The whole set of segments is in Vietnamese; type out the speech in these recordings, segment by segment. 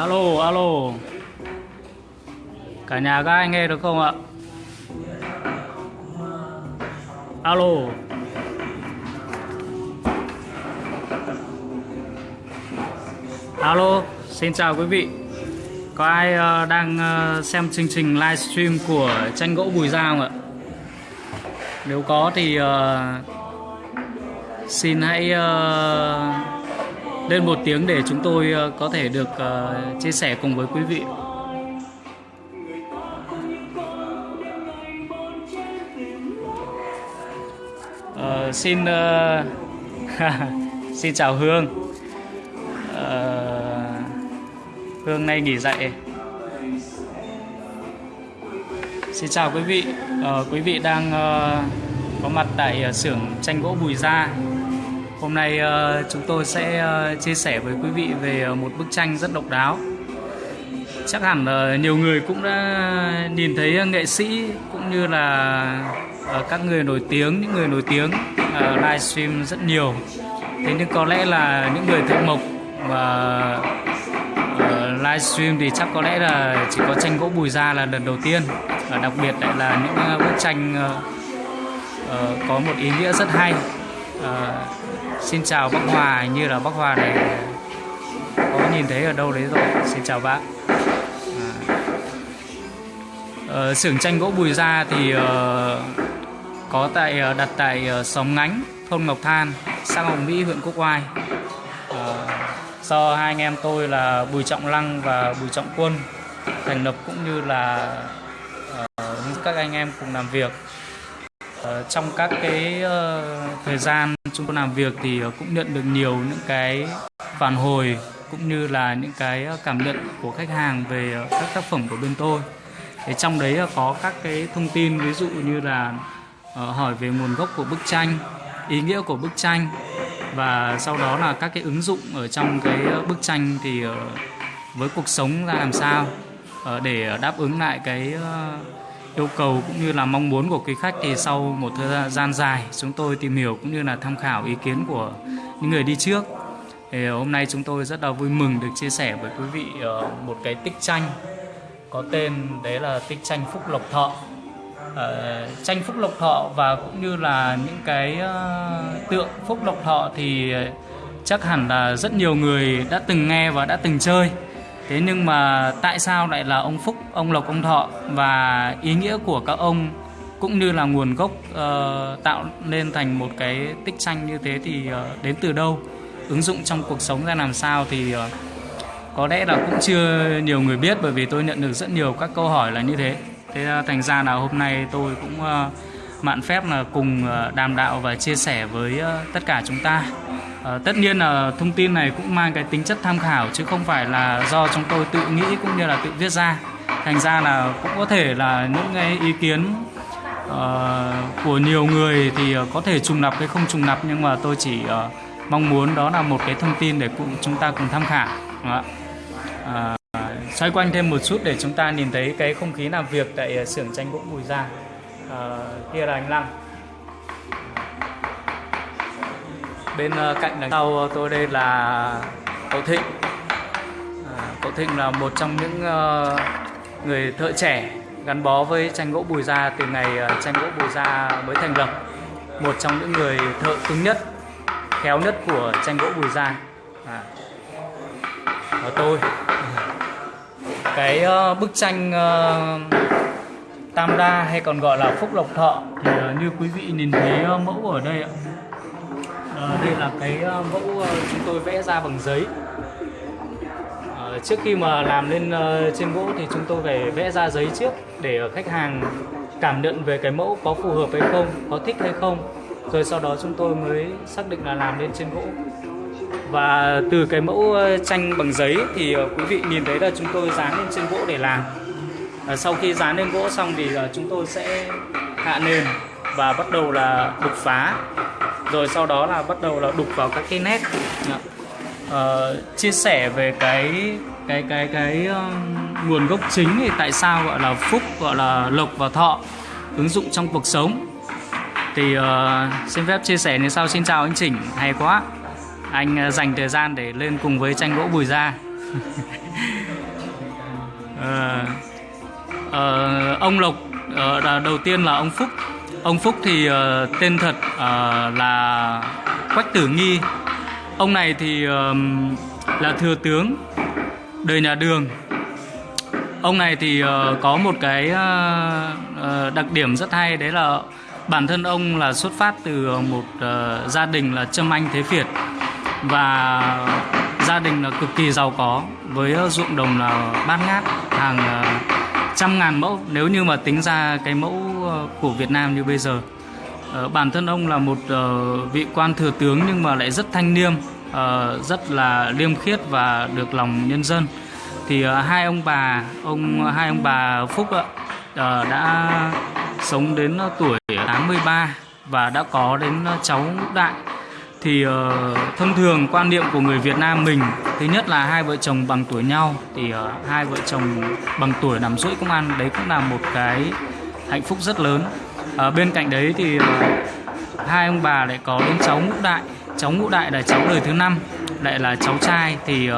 alo alo. Cả nhà các anh nghe được không ạ? Alo. Alo xin chào quý vị. Có ai uh, đang uh, xem chương trình livestream của tranh gỗ bùi gia không ạ? Nếu có thì uh, xin hãy uh, lên một tiếng để chúng tôi ờ, có thể được ờ, chia sẻ cùng với quý vị. Uh, xin uh, xin chào Hương. Uh, Hương nay nghỉ dạy. Xin chào quý vị. Uh, quý vị đang uh, có mặt tại xưởng tranh gỗ Bùi Gia. Hôm nay ờ, chúng tôi sẽ ờ, chia sẻ với quý vị về ờ, một bức tranh rất độc đáo. Chắc hẳn nhiều người cũng đã nhìn thấy nghệ sĩ cũng như là các người nổi tiếng, những người nổi tiếng livestream rất nhiều. Thế nhưng có lẽ là những người thợ mộc và livestream thì chắc có lẽ là chỉ có tranh gỗ Bùi Gia là lần đầu tiên. Và đặc biệt lại là những bức tranh có một ý nghĩa rất hay. Ờ, xin chào bác Hòa như là bác Hòa này có nhìn thấy ở đâu đấy rồi. Xin chào bác. À. Ờ, xưởng tranh gỗ Bùi Gia thì uh, có tại uh, đặt tại uh, xóm Ngánh thôn Ngọc Than xã Hồng Mỹ huyện Quốc Oai. Uh, do hai anh em tôi là Bùi Trọng Lăng và Bùi Trọng Quân thành lập cũng như là uh, các anh em cùng làm việc. Ờ, trong các cái ờ, thời gian chúng tôi làm việc thì ờ, cũng nhận được nhiều những cái phản hồi cũng như là những cái cảm nhận của khách hàng về các tác phẩm của bên tôi. Thì trong đấy có các cái thông tin ví dụ như là hỏi về nguồn gốc của bức tranh, ý nghĩa của bức tranh và sau đó là các cái ứng dụng ở trong cái bức tranh thì với cuộc sống ra làm sao để đáp ứng lại cái yêu cầu cũng như là mong muốn của quý khách thì sau một thời gian dài chúng tôi tìm hiểu cũng như là tham khảo ý kiến của những người đi trước. Thì hôm nay chúng tôi rất là vui mừng được chia sẻ với quý vị ờ, một cái tích tranh có tên đấy là tích tranh Phúc Lộc Thọ. Ờ, tranh Phúc Lộc Thọ và cũng như là những cái ờ, tượng Phúc Lộc Thọ thì chắc hẳn là rất nhiều người đã từng nghe và đã từng chơi. Thế nhưng mà tại sao lại là ông Phúc, ông Lộc, ông Thọ và ý nghĩa của các ông cũng như là nguồn gốc uh, tạo nên thành một cái tích tranh như thế thì uh, đến từ đâu? Ứng dụng trong cuộc sống ra làm sao thì uh, có lẽ là cũng chưa nhiều người biết bởi vì tôi nhận được rất nhiều các câu hỏi là như thế. Thế uh, thành ra là hôm nay tôi cũng uh, mạn phép là cùng ờ, đàm đạo và chia sẻ với ờ, tất cả chúng ta. Ờ, tất nhiên là thông tin này cũng mang cái tính chất tham khảo chứ không phải là do chúng tôi tự nghĩ cũng như là tự viết ra. Thành ra là cũng có thể là những cái ý kiến của nhiều người thì có thể trùng lặp hay không trùng lặp nhưng mà tôi chỉ mong muốn đó là một cái thông tin để cùng chúng ta cùng tham khảo. Vâng đó. À, xoay quanh thêm một chút để chúng ta nhìn thấy cái không khí làm việc tại xưởng tranh gỗ Bùi Gia uh, kia là anh lang Bên uh, cạnh đằng sau tôi đây là cậu Thịnh. À, cậu Thịnh là một trong những uh, người thợ trẻ gắn bó với tranh gỗ Bùi Gia từ ngày uh, tranh gỗ Bùi Gia mới thành lập. Một trong những người thợ cứng nhất, khéo nhất của tranh gỗ Bùi Gia. À. Và tôi cái uh, bức tranh uh, Tam Đa hay còn gọi là Phúc Lộc Thọ thì ờ, như quý vị nhìn thấy ờ, mẫu ở đây ạ. Ờ, đây là cái ờ, mẫu chúng tôi vẽ ra bằng giấy. Ờ, trước khi mà làm lên trên gỗ thì chúng tôi phải vẽ ra giấy trước để khách hàng cảm nhận về cái mẫu có phù hợp hay không, có thích hay không. Rồi sau đó chúng tôi mới xác định là làm lên trên gỗ và từ cái mẫu tranh bằng giấy thì quý vị nhìn thấy là chúng tôi dán lên trên gỗ để làm Ờ, sau khi dán lên gỗ xong thì ờ, chúng tôi sẽ hạ nền và bắt đầu là đục phá. Rồi sau đó là bắt đầu là đục vào các cái nét. Dạ. Ờ, chia sẻ về cái cái cái cái nguồn gốc chính thì tại sao gọi là phúc gọi là lộc và thọ ứng dụng trong cuộc sống. Thì uh, xin phép chia sẻ như sau. Xin chào anh Chỉnh hay quá. Anh uh, dành thời gian để lên cùng với tranh gỗ Bùi Gia. Uh, uh, ông Lộc uh, đầu tiên là ông Phúc. Ông Phúc thì uh, tên thật uh, là Quách Tử Nghi. Ông này thì uh, là thừa tướng đời nhà Đường. Ông này thì uh, có một cái uh, uh, đặc điểm rất hay đấy là bản thân ông là xuất phát từ một uh, gia đình là Trâm Anh Thế Việt. Và gia đình là cực kỳ giàu có với ruộng đồng là bát ngát hàng uh, trăm ngàn mẫu nếu như mà tính ra cái mẫu ờ, của Việt Nam như bây giờ. Ờ, bản thân ông là một ờ, vị quan thừa tướng nhưng mà lại rất thanh liêm rất là liêm khiết và được lòng nhân dân. Thì hai ông bà, ông, hai ông bà Phúc đã sống đến tuổi 83 và đã có đến cháu đại thì uh, thông thường quan niệm của người Việt Nam mình thứ nhất là hai vợ chồng bằng tuổi nhau thì uh, hai vợ chồng bằng tuổi nằm rưỡi công ăn đấy cũng là một cái hạnh phúc rất lớn. Uh, bên cạnh đấy thì uh, hai ông bà lại có đến cháu ngũ đại. Cháu ngũ đại là cháu đời thứ năm lại là cháu trai. Thì uh,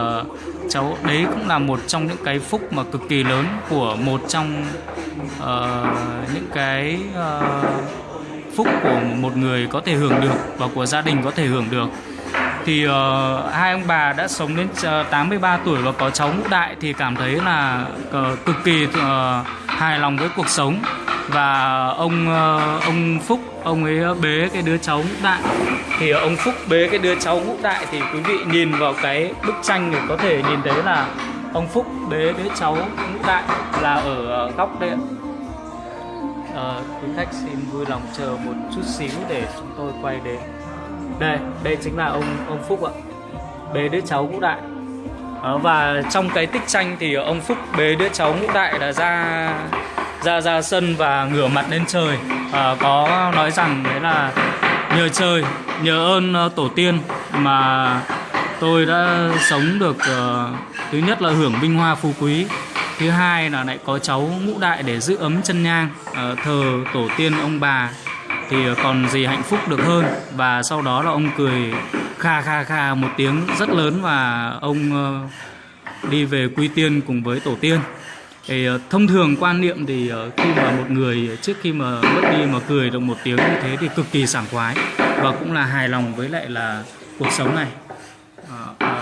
cháu đấy cũng là một trong những cái phúc mà cực kỳ lớn của một trong uh, những cái uh, phúc của một người có thể hưởng được và của gia đình có thể hưởng được. Thì uh, hai ông bà đã sống đến ờ, uh, 83 tuổi và có cháu ngũ đại thì cảm thấy là uh, cực kỳ uh, hài lòng với cuộc sống. Và ông uh, ông Phúc ông ấy bế cái đứa cháu ngũ đại. Thì ông Phúc bế cái đứa cháu ngũ đại thì quý vị nhìn vào cái bức tranh thì có thể nhìn thấy là ông Phúc bế đứa cháu ngũ đại là ở góc đây ạ. Ờ, quý khách xin vui lòng chờ một chút xíu để chúng tôi quay đến. Đây đây chính là ông ông Phúc ạ. Bế đứa cháu ngũ đại. À, và trong cái tích tranh thì ông Phúc bế đứa cháu ngũ đại là ra ra ra sân và ngửa mặt lên trời. À, có nói rằng đấy là nhờ trời nhờ ơn tổ tiên mà tôi đã sống được uh, thứ nhất là hưởng vinh hoa phú quý thứ hai là lại có cháu ngũ đại để giữ ấm chân nhang. Ờ, thờ tổ tiên ông bà thì còn gì hạnh phúc được hơn. Và sau đó là ông cười kha kha kha một tiếng rất lớn và ông ờ, đi về quy tiên cùng với tổ tiên. Thì ờ, thông thường quan niệm thì khi mà một người trước khi mà mất đi mà cười được một tiếng như thế thì cực kỳ sảng khoái và cũng là hài lòng với lại là cuộc sống này.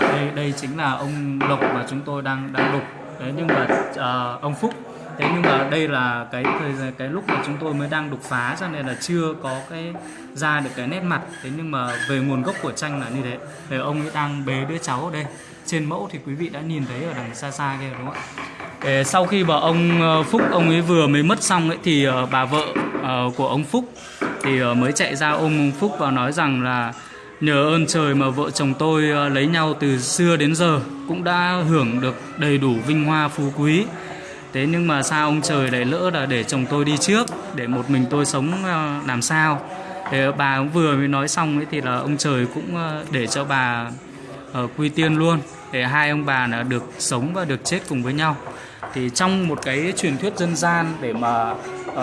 Đây đây chính là ông Lộc mà chúng tôi đang đang đục đấy nhưng mà ờ, ông Phúc thế nhưng mà đây là cái thời cái lúc mà chúng tôi mới đang đục phá cho nên là chưa có cái ra được cái nét mặt. Thế nhưng mà về nguồn gốc của tranh là như thế. Thì ông ấy đang bế đứa cháu ở đây. Trên mẫu thì quý vị đã nhìn thấy ở đằng xa xa kia đúng không ạ? Sau khi mà ông ờ, Phúc ông ấy vừa mới mất xong ấy thì ờ, bà vợ ờ, của ông Phúc thì mới chạy ra ôm ông Phúc và nói rằng là nhờ ơn trời mà vợ chồng tôi à, lấy nhau từ xưa đến giờ cũng đã hưởng được đầy đủ vinh hoa phú quý. Thế nhưng mà sao ông trời lại lỡ là để chồng tôi đi trước, để một mình tôi sống à, làm sao? Thế bà cũng vừa mới nói xong ấy thì là ông trời cũng à, để cho bà quy tiên luôn, để hai ông bà là được sống và được chết cùng với nhau. Thì trong một cái truyền thuyết dân gian để mà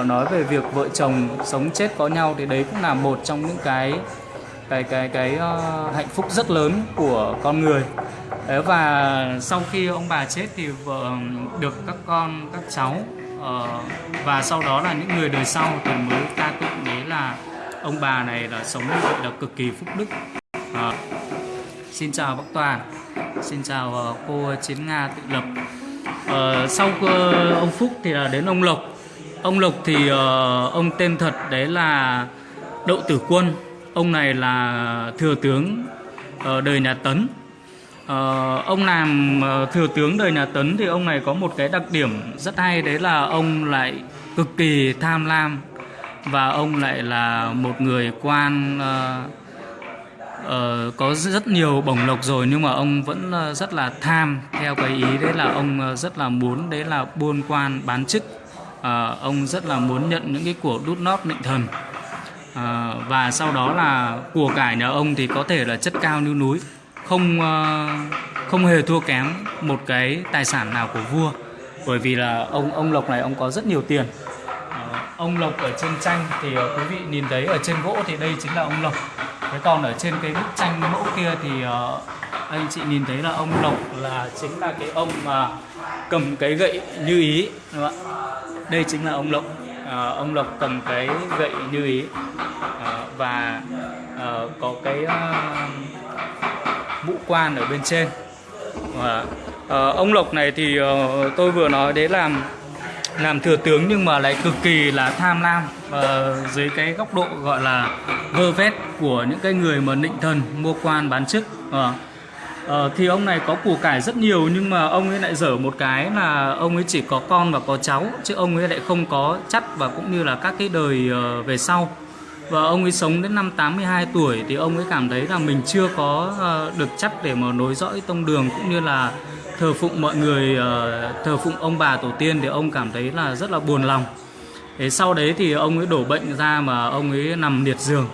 nói về việc vợ chồng sống chết có nhau thì đấy cũng là một trong những cái cái cái cái uh, hạnh phúc rất lớn của con người. Đấy, và sau khi ông bà chết thì vợ được các con các cháu uh, và sau đó là những người đời sau thì mới ca tụng đấy là ông bà này là sống như vậy là cực kỳ phúc đức. Uh, xin chào bác toàn xin chào uh, cô chiến nga tự lập. Uh, sau uh, ông phúc thì là đến ông lộc. Ông lộc thì uh, ông tên thật đấy là đậu tử quân ông này là thừa tướng ờ, đời nhà tấn. Ờ, ông làm ờ, thừa tướng đời nhà Tấn thì ông này có một cái đặc điểm rất hay đấy là ông lại cực kỳ tham lam và ông lại là một người quan ờ, có rất nhiều bổng lộc rồi nhưng mà ông vẫn rất là tham theo cái ý đấy là ông rất là muốn đấy là buôn quan bán chức. Ờ, ông rất là muốn nhận những cái của đút nót nịnh thần à, và sau đó là của cải nhà ông thì có thể là chất cao như núi không ờ, không hề thua kém một cái tài sản nào của vua. Bởi vì là ông ông lộc này ông có rất nhiều tiền. Ờ, ông lộc ở trên tranh thì quý vị nhìn thấy ở trên gỗ thì đây chính là ông lộc. Thế còn ở trên cái bức tranh mẫu kia thì anh chị nhìn thấy là ông Lộc là chính là cái ông mà cầm cái gậy như ý đúng không ạ? Đây chính là ông Lộc à, ông Lộc cầm cái gậy như ý. À, và à, có cái uh, mũ quan ở bên trên. Và ông Lộc này thì tôi vừa nói đấy làm làm thừa tướng nhưng mà lại cực kỳ là tham lam uh, dưới cái góc độ gọi là vơ vét của những cái người mà nịnh thần mua quan bán chức. À, Ờ, thì ông này có củ cải rất nhiều nhưng mà ông ấy lại dở một cái là ông ấy chỉ có con và có cháu chứ ông ấy lại không có chắt và cũng như là các cái đời uh, về sau. Và ông ấy sống đến năm 82 tuổi thì ông ấy cảm thấy là mình chưa có uh, được chắt để mà nối dõi tông đường cũng như là thờ phụng mọi người uh, thờ phụng ông bà tổ tiên thì ông cảm thấy là rất là buồn lòng. Thế sau đấy thì ông ấy đổ bệnh ra mà ông ấy nằm liệt giường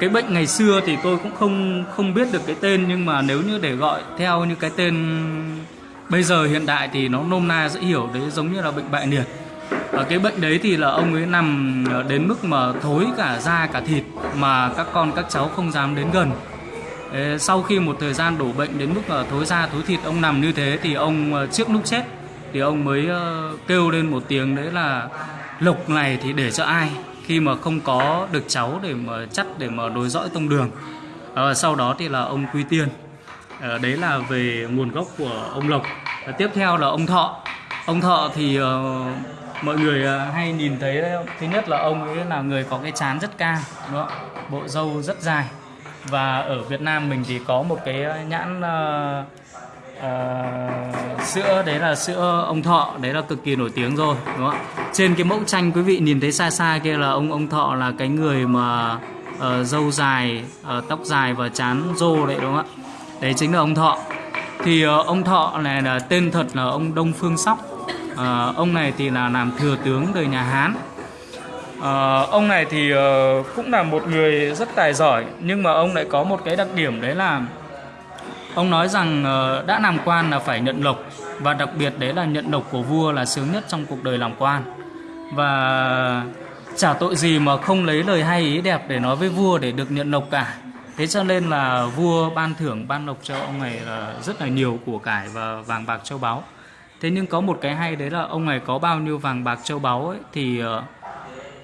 cái bệnh ngày xưa thì tôi cũng không không biết được cái tên, nhưng mà nếu như để gọi theo như cái tên bây giờ hiện đại thì nó nôm na dễ hiểu, đấy giống như là bệnh bại liệt. Ở cái bệnh đấy thì là ông ấy nằm đến mức mà thối cả da, cả thịt mà các con, các cháu không dám đến gần. Sau khi một thời gian đổ bệnh đến mức là thối da, thối thịt, ông nằm như thế thì ông ờ, trước lúc chết thì ông mới ờ, kêu lên một tiếng đấy là lộc này thì để cho ai? Khi mà không có được cháu để mà chắt để mà đối dõi tông đường. À, sau đó thì là ông quy tiên. À, đấy là về nguồn gốc của ông lộc. À, tiếp theo là ông thọ. Ông thọ thì uh, mọi người uh, hay nhìn thấy thứ nhất là ông ấy là người có cái chán rất cao đúng không? bộ râu rất dài. Và ở Việt Nam mình thì có một cái nhãn uh, uh, sữa đấy là sữa ông thọ đấy là cực kỳ nổi tiếng rồi đúng không ạ? Trên cái mẫu tranh quý vị nhìn thấy xa xa kia là ông ông thọ là cái người mà uh, râu dài uh, tóc dài và chán rô đấy đúng không ạ? Đấy chính là ông thọ. Thì uh, ông thọ này là tên thật là ông đông phương sóc. Uh, ông này thì là làm thừa tướng đời nhà hán. Uh, ông này thì uh, cũng là một người rất tài giỏi nhưng mà ông lại có một cái đặc điểm đấy là Ông nói rằng ờ, đã làm quan là phải nhận lộc và đặc biệt đấy là nhận lộc của vua là sướng nhất trong cuộc đời làm quan. Và chả tội gì mà không lấy lời hay ý đẹp để nói với vua để được nhận lộc cả. Thế cho nên là vua ban thưởng ban lộc cho ông này là rất là nhiều của cải và vàng bạc châu báu. Thế nhưng có một cái hay đấy là ông này có bao nhiêu vàng bạc châu báu ấy thì ờ,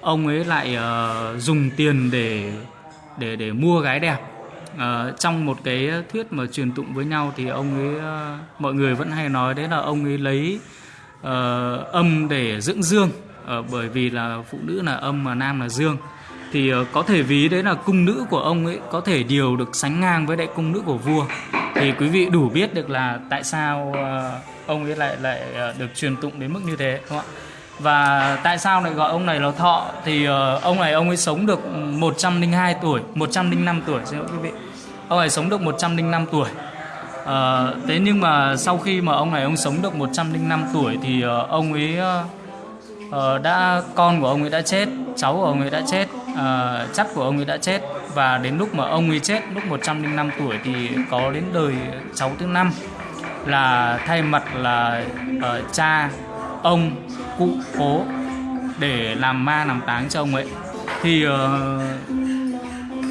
ông ấy lại uh, dùng tiền để để để mua gái đẹp uh, trong một cái thuyết mà truyền tụng với nhau thì ông ấy uh, mọi người vẫn hay nói đấy là ông ấy lấy uh, âm để dưỡng dương. Uh, bởi vì là phụ nữ là âm mà nam là dương. Thì uh, có thể ví đấy là cung nữ của ông ấy có thể điều được sánh ngang với đại cung nữ của vua. Thì quý vị đủ biết được là tại sao uh, ông ấy lại lại uh, được truyền tụng đến mức như thế đúng không ạ? Và tại sao lại gọi ông này là thọ? Thì uh, ông này ông ấy sống được 102 tuổi 105 tuổi xin lỗi quý vị ông này sống được 105 tuổi. À, thế nhưng mà sau khi mà ông này ông sống được 105 tuổi thì uh, ông ấy uh, đã con của ông ấy đã chết cháu của ông ấy đã chết uh, chắc của ông ấy đã chết. Và đến lúc mà ông ấy chết lúc 105 tuổi thì có đến đời cháu thứ năm là thay mặt là uh, cha ông cụ cố để làm ma làm táng cho ông ấy. Thì uh,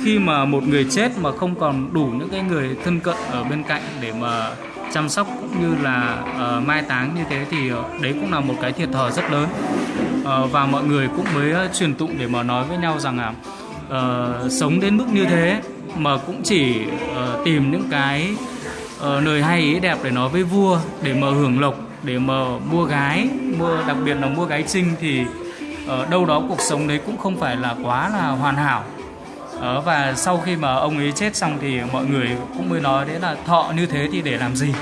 khi mà một người chết mà không còn đủ những cái người thân cận ở bên cạnh để mà chăm sóc cũng như là uh, mai táng như thế thì uh, đấy cũng là một cái thiệt thòi rất lớn. Uh, và mọi người cũng mới uh, truyền tụng để mà nói với nhau rằng là uh, sống đến mức như thế mà cũng chỉ uh, tìm những cái uh, lời hay ý đẹp để nói với vua để mà hưởng lộc để mà mua gái mua đặc biệt là mua gái trinh thì ở đâu đó cuộc sống đấy cũng không phải là quá là hoàn hảo ờ, và sau khi mà ông ấy chết xong thì mọi người cũng mới nói đấy là thọ như thế thì để làm gì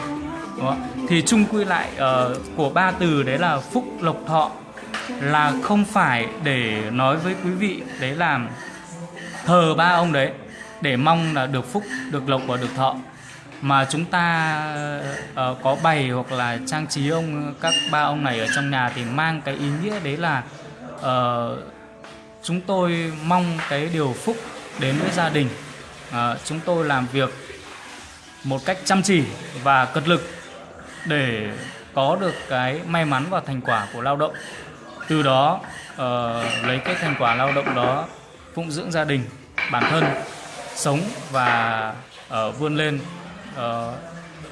Đúng không? thì chung quy lại uh, của ba từ đấy là phúc lộc thọ là không phải để nói với quý vị đấy là thờ ba ông đấy để mong là được phúc được lộc và được thọ mà chúng ta uh, có bày hoặc là trang trí ông các ba ông này ở trong nhà thì mang cái ý nghĩa đấy là uh, chúng tôi mong cái điều phúc đến với gia đình. À, chúng tôi làm việc một cách chăm chỉ và cật lực để có được cái may mắn và thành quả của lao động. Từ đó uh, lấy cái thành quả lao động đó phụng dưỡng gia đình bản thân sống và uh, vươn lên. Ờ,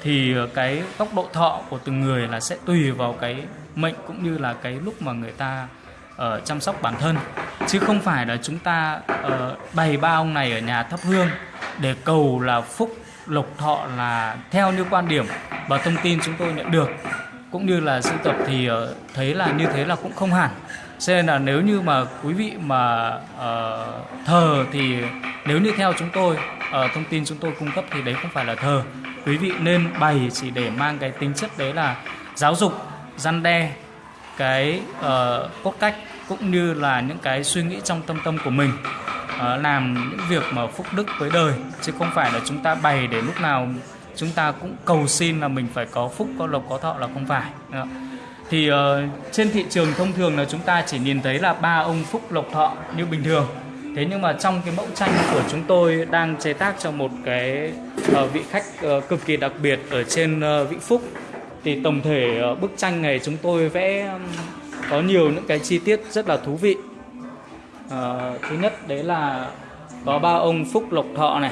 thì cái tốc độ thọ của từng người là sẽ tùy vào cái mệnh cũng như là cái lúc mà người ta ở chăm sóc bản thân. Chứ không phải là chúng ta uh, bày ba ông này ở nhà thắp hương để cầu là phúc lộc thọ là theo như quan điểm và thông tin chúng tôi nhận được. Cũng như là sưu tập thì uh, thấy là như thế là cũng không hẳn. Cho nên là nếu như mà quý vị mà uh, thờ thì nếu như theo chúng tôi uh, thông tin chúng tôi cung cấp thì đấy không phải là thờ. Quý vị nên bày chỉ để mang cái tính chất đấy là giáo dục răn đe cái uh, cốt cách cũng như là những cái suy nghĩ trong tâm tâm của mình uh, làm những việc mà phúc đức với đời. Chứ không phải là chúng ta bày để lúc nào chúng ta cũng cầu xin là mình phải có phúc có lộc có thọ là không phải. Thì uh, trên thị trường thông thường là chúng ta chỉ nhìn thấy là ba ông phúc lộc thọ như bình thường. Thế nhưng mà trong cái mẫu tranh của chúng tôi đang chế tác cho một cái uh, vị khách uh, cực kỳ đặc biệt ở trên uh, Vĩnh Phúc thì tổng thể ờ, bức tranh này chúng tôi vẽ có nhiều những cái chi tiết rất là thú vị. À, thứ nhất đấy là có ba ông phúc lộc thọ này.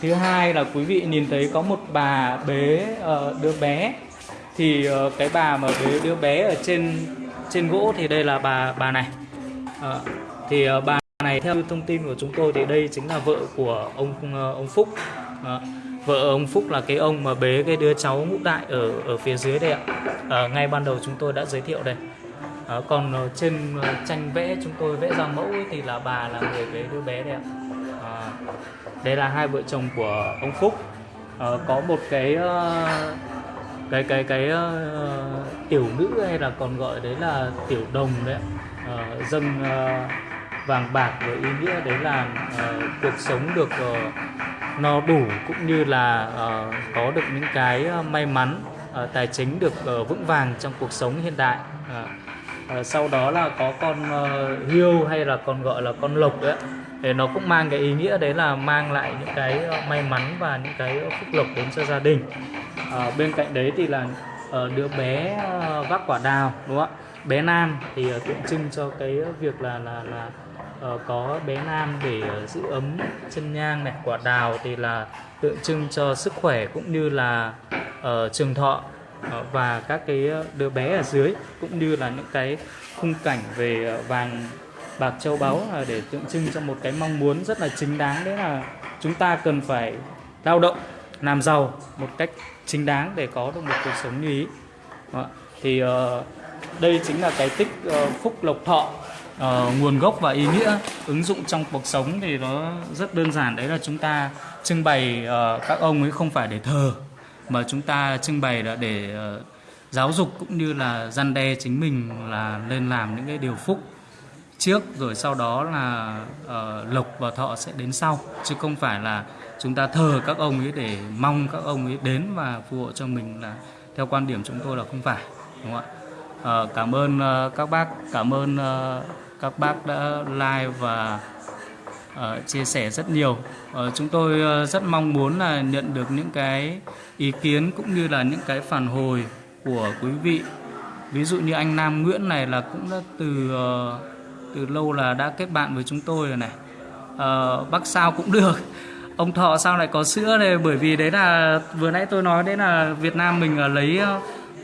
Thứ hai là quý vị nhìn thấy có một bà bế uh, đứa bé. Thì uh, cái bà mà bế đứa bé ở trên trên gỗ thì đây là bà bà này. Uh, thì uh, bà này theo thông tin của chúng tôi thì đây chính là vợ của ông uh, ông Phúc. Uh, vợ ông Phúc là cái ông mà bế cái đứa cháu ngũ đại ở ở phía dưới đây ạ. À, ngay ban đầu chúng tôi đã giới thiệu đây. À, còn ờ, trên ờ, tranh vẽ chúng tôi vẽ ra mẫu ấy, thì là bà là người bế đứa bé đây ạ. À, đây là hai vợ chồng của ông Phúc. À, có một cái cái cái cái uh, tiểu nữ hay là còn gọi đấy là tiểu đồng đấy uh, dâng uh, vàng bạc với ý nghĩa đấy là uh, cuộc sống được uh, nó đủ cũng như là uh, có được những cái ờ, may mắn uh, tài chính được uh, vững vàng trong cuộc sống hiện đại. Uh, uh, sau đó là có con uh, hiêu hay là còn gọi là con lộc đấy để nó cũng mang cái ý nghĩa đấy là mang lại những cái may mắn và những cái phúc lộc đến cho gia đình. À, bên cạnh đấy thì là uh, đứa bé uh, vác quả đào đúng không ạ? Bé nam thì uh, tượng trưng cho cái việc là là là uh, có bé nam để uh, giữ ấm chân nhang này quả đào thì là tượng trưng cho sức khỏe cũng như là uh, trường thọ uh, và các cái đứa bé ở dưới cũng như là những cái khung cảnh về uh, vàng bạc châu báu là để tượng trưng cho một cái mong muốn rất là chính đáng. Đấy là chúng ta cần phải lao động làm giàu một cách chính đáng để có được một cuộc sống như ý. Thì uh, đây chính là cái tích uh, phúc lộc thọ uh, nguồn gốc và ý nghĩa ứng dụng trong cuộc sống thì nó rất đơn giản. Đấy là chúng ta trưng bày uh, các ông ấy không phải để thờ mà chúng ta trưng bày là để uh, giáo dục cũng như là răn đe chính mình là lên làm những cái điều phúc trước rồi sau đó là uh, lộc và thọ sẽ đến sau. Chứ không phải là chúng ta thờ các ông ấy để mong các ông ấy đến và phù hộ cho mình là theo quan điểm chúng tôi là không phải đúng không ạ? Uh, cảm ơn uh, các bác cảm ơn uh, các bác đã like và uh, chia sẻ rất nhiều. Uh, chúng tôi uh, rất mong muốn là nhận được những cái ý kiến cũng như là những cái phản hồi của quý vị. Ví dụ như anh Nam Nguyễn này là cũng đã từ uh, từ lâu là đã kết bạn với chúng tôi rồi này. Uh, bác sao cũng được. Ông thọ sao lại có sữa này? Bởi vì đấy là vừa nãy tôi nói đấy là Việt Nam mình lấy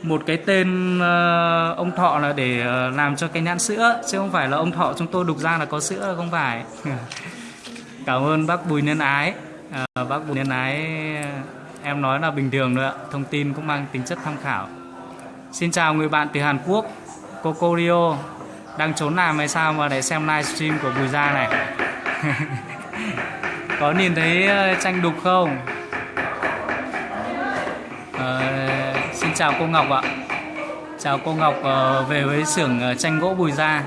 một cái tên uh, ông thọ là để uh, làm cho cái nhãn sữa chứ không phải là ông thọ chúng tôi đục ra là có sữa là không phải. Cảm ơn bác Bùi Nhân Ái. Uh, bác Bùi Nhân Ái em nói là bình thường nữa thông tin cũng mang tính chất tham khảo. Xin chào người bạn từ Hàn Quốc Coco Rio. Đang trốn làm hay sao mà để xem livestream của Bùi Gia này? Có nhìn thấy tranh đục không? Xin chào cô Ngọc ạ. Chào cô Ngọc uh, về với xưởng ờ, tranh gỗ Bùi Gia.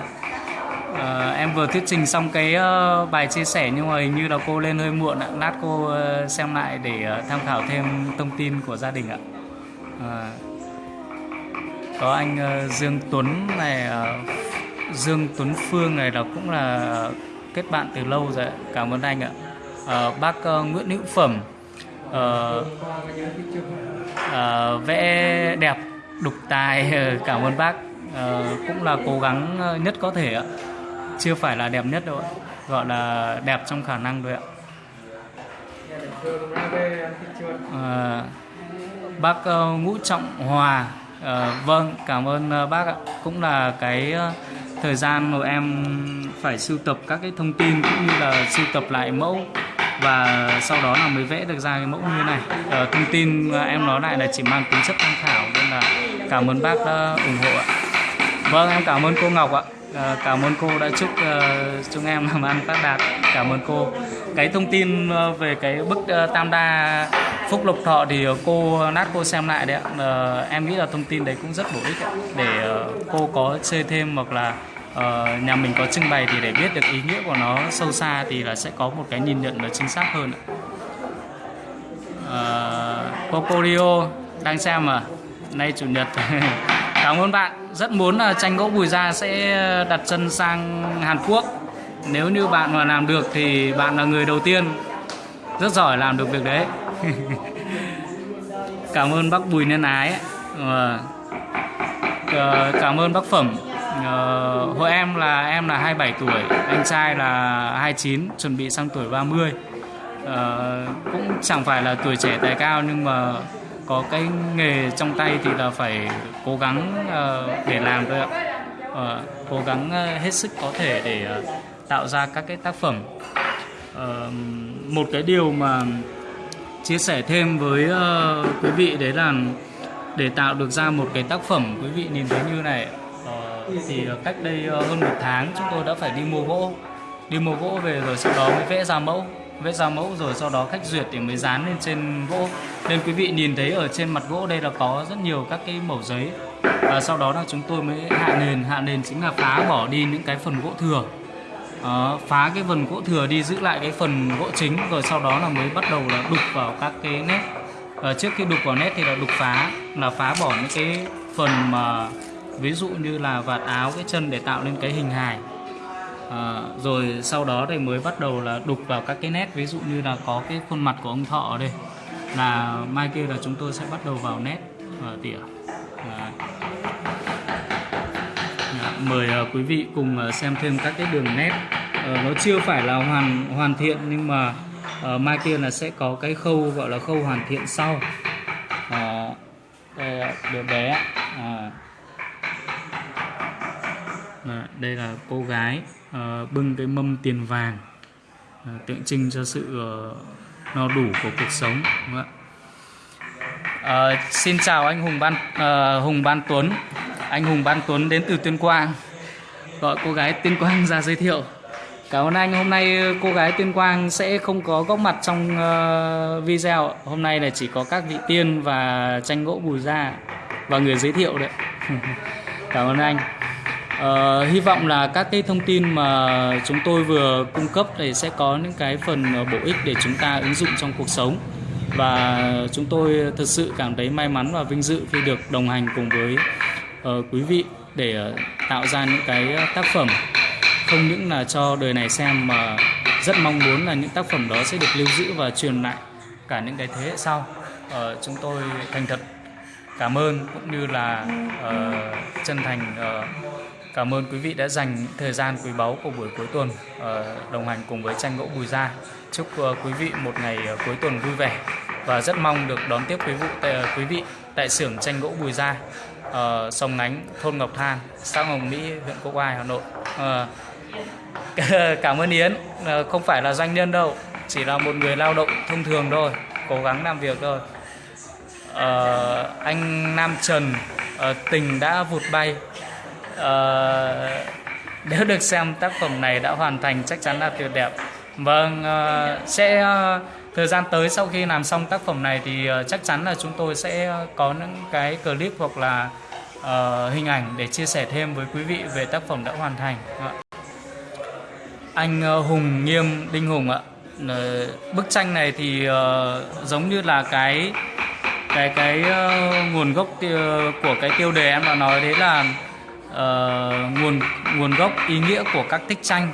Uh, em vừa thuyết trình xong cái uh, bài chia sẻ nhưng mà hình như là cô lên hơi muộn ạ. Lát cô uh, xem lại để uh, tham khảo thêm thông tin của gia đình ạ. Uh, có anh uh, Dương Tuấn này uh, Dương Tuấn Phương này là cũng là kết bạn từ lâu rồi cảm ơn anh ạ. À, bác uh, Nguyễn Hữu Phẩm uh, uh, vẽ đẹp đục tài ờ, cảm ơn bác. Uh, cũng là cố gắng nhất có thể ạ. Chưa phải là đẹp nhất đâu ạ. Gọi là đẹp trong khả năng thôi ạ. Uh, bác uh, Ngũ Trọng Hòa uh, vâng cảm ơn uh, bác ạ. Cũng là cái uh, thời gian mà em phải sưu tập các cái thông tin cũng như là sưu tập lại mẫu và sau đó là mới vẽ được ra cái mẫu như này. À, thông tin ờ, em nói lại là chỉ mang tính chất tham khảo nên là cảm ơn bác đã ủng hộ ạ. Vâng em cảm ơn cô Ngọc ạ. À, cảm ơn cô đã chúc uh, chúng em làm ăn phát đạt. Cảm ơn cô. Cái thông tin uh, về cái bức uh, tam đa phúc lộc thọ thì cô nát cô xem lại đấy ạ. Em nghĩ là thông tin đấy cũng rất bổ ích ạ. để cô có chơi thêm hoặc là uh, nhà mình có trưng bày thì để biết được ý nghĩa của nó sâu xa thì là sẽ có một cái nhìn nhận nó chính xác hơn ạ. Ờ, uh, Pocorio đang xem à? Nay chủ nhật. Cảm ơn bạn. Rất muốn là tranh gỗ bùi gia sẽ ờ, đặt chân sang Hàn Quốc. Nếu như bạn mà làm được thì bạn là người đầu tiên. Rất giỏi làm được việc đấy. Cảm ơn bác Bùi Nhân Ái. Uh, cảm ơn bác Phẩm ờ, hội em là em là 27 tuổi anh trai là 29 chuẩn bị sang tuổi 30 ờ, cũng chẳng phải là tuổi trẻ tài cao nhưng mà có cái nghề trong tay thì là phải cố gắng uh, để làm thôi ạ. Uh, cố gắng uh, hết sức có thể để uh, tạo ra các cái tác phẩm. Uh, một cái điều mà chia sẻ thêm với uh, quý vị đấy là để tạo được ra một cái tác phẩm quý vị nhìn thấy như này thì ờ, cách đây ờ, hơn một tháng chúng tôi đã phải đi mua gỗ. Đi mua gỗ về rồi sau đó mới vẽ ra mẫu. Vẽ ra mẫu rồi sau đó khách duyệt thì mới dán lên trên gỗ. Nên quý vị nhìn thấy ở trên mặt gỗ đây là có rất nhiều các cái mẩu giấy. Và sau đó là chúng tôi mới hạ nền. Hạ nền chính là phá bỏ đi những cái phần gỗ thừa. À, phá cái phần gỗ thừa đi giữ lại cái phần gỗ chính. Rồi sau đó là mới bắt đầu là đục vào các cái nét. À, trước khi đục vào nét thì là đục phá là phá bỏ những cái phần mà ví dụ như là vạt áo cái chân để tạo nên cái hình hài. À, rồi sau đó thì mới bắt đầu là đục vào các cái nét. Ví dụ như là có cái khuôn mặt của ông thọ ở đây. Là mai kia là chúng tôi sẽ bắt đầu vào nét và tỉa. À. mời uh, quý vị cùng uh, xem thêm các cái đường nét. Uh, nó chưa phải là hoàn hoàn thiện nhưng mà uh, mai kia là sẽ có cái khâu gọi là khâu hoàn thiện sau. Uh, đây đứa bé à. À, đây là cô gái à, bưng cái mâm tiền vàng à, tượng trưng cho sự à, no đủ của cuộc sống đúng không ạ? À, xin chào anh Hùng Ban à, Hùng Ban Tuấn. Anh Hùng Ban Tuấn đến từ Tuyên Quang gọi cô gái Tuyên Quang ra giới thiệu. Cảm ơn anh. Hôm nay cô gái Tuyên Quang sẽ không có góp mặt trong uh, video. Hôm nay là chỉ có các vị tiên và tranh gỗ bùi ra và người giới thiệu đấy. Cảm ơn anh. Uh, hy vọng là các cái thông tin mà chúng tôi vừa cung cấp thì sẽ có những cái phần ờ, bổ ích để chúng ta ứng dụng trong cuộc sống. Và chúng tôi thực sự cảm thấy may mắn và vinh dự khi được đồng hành cùng với uh, quý vị để tạo ra những cái tác phẩm. Không những là cho đời này xem mà rất mong muốn là những tác phẩm đó sẽ được lưu giữ và truyền lại cả những cái thế hệ sau. Uh, chúng tôi thành thật cảm ơn cũng như là uh, chân thành uh, Cảm ơn quý vị đã dành thời gian quý báu của buổi cuối tuần ờ, đồng hành cùng với tranh gỗ Bùi Gia. Chúc ờ, quý vị một ngày ờ, cuối tuần vui vẻ và rất mong được đón tiếp quý vị tại, quý vị tại xưởng tranh gỗ Bùi Gia, Sông Ngánh, thôn Ngọc Than, xã Hồng Mỹ, huyện Quốc Oai, Hà Nội. Cảm ơn Yến, không phải là doanh nhân đâu, chỉ là một người lao động thông thường thôi, cố gắng làm việc thôi. Uh, anh Nam Trần uh, tình đã vụt bay uh, nếu được xem tác phẩm này đã hoàn thành chắc chắn là tuyệt đẹp. Vâng uh, sẽ uh, thời gian tới sau khi làm xong tác phẩm này thì uh, chắc chắn là chúng tôi sẽ có những cái clip hoặc là uh, hình ảnh để chia sẻ thêm với quý vị về tác phẩm đã hoàn thành. Vâng Anh uh, Hùng Nghiêm Đinh Hùng ạ. Uh, bức tranh này thì uh, giống như là cái cái cái uh, nguồn gốc tiêu, của cái tiêu đề em đã nói đấy là uh, nguồn nguồn gốc ý nghĩa của các tích tranh.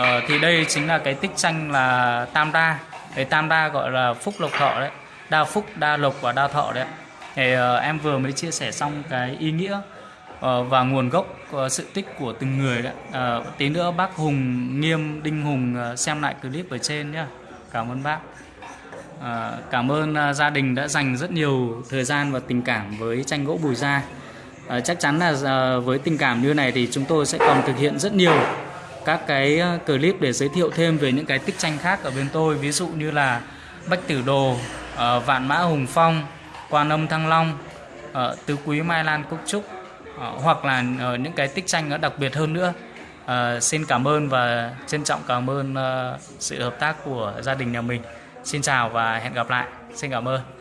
Uh, thì đây chính là cái tích tranh là tam đa. Cái tam đa gọi là phúc lộc thọ đấy. Đa phúc đa lộc và đa thọ đấy thì uh, em vừa mới chia sẻ xong cái ý nghĩa uh, và nguồn gốc uh, sự tích của từng người đấy uh, tí nữa bác Hùng Nghiêm Đinh Hùng uh, xem lại clip ở trên nhá. Cảm ơn bác. À, cảm ơn à, gia đình đã dành rất nhiều thời gian và tình cảm với tranh gỗ Bùi Gia. À, chắc chắn là à, với tình cảm như này thì chúng tôi sẽ còn thực hiện rất nhiều các cái ờ, clip để giới thiệu thêm về những cái tích tranh khác ở bên tôi ví dụ như là Bách Tử Đồ, à, Vạn Mã Hùng Phong, Quan Âm Thăng Long, à, Tứ Quý Mai Lan Cúc Trúc à, hoặc là à, những cái tích tranh nó đặc biệt hơn nữa. À, xin cảm ơn và trân trọng cảm ơn à, sự hợp tác của gia đình nhà mình. Xin chào và hẹn gặp lại. Xin cảm ơn.